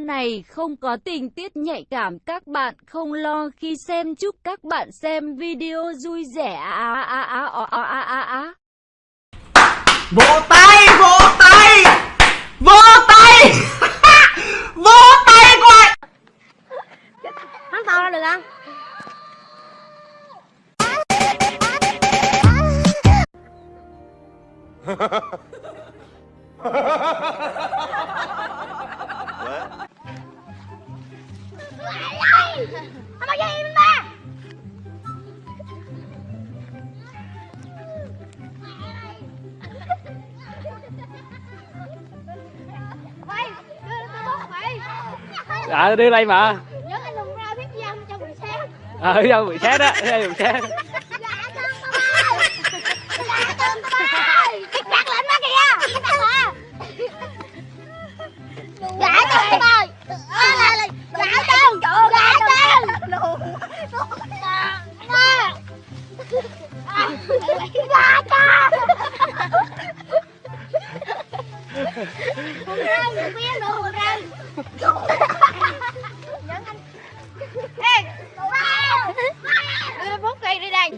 này không có tình tiết nhạy cảm các bạn không lo khi xem chúc các bạn xem video vui vẻ á á á á á á á á vỗ tay vỗ tay vỗ tay vỗ tay coi Hắn to ra được không? Anh bao gì ba? Quay, đưa tôi bút à đưa đây mà. Nhớ anh ra biết gì cho buổi sáng ờ à, cho buổi sáng đó cho buổi sáng Ba cha. Hôm nay mình biết đồ anh. Ê, wow. Cây đi đây.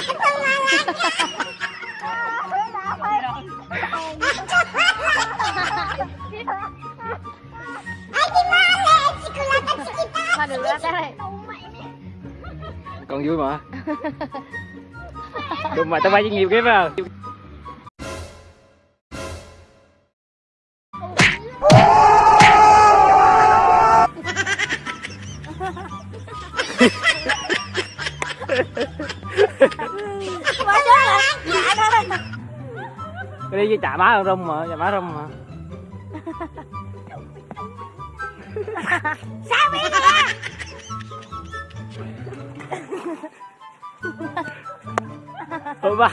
con vui mà đúng mà tao bay nhiều cái vào Ha ha ha. Đi với chả má rung mà chả má rung mà Sao biết thôi ba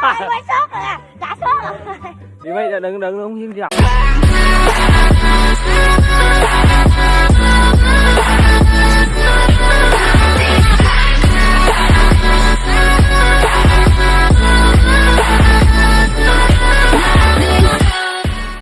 Ai quay sốt rồi à? Trả sốt rồi. đi mấy đừng đừng đừng không hiếm gì Hãy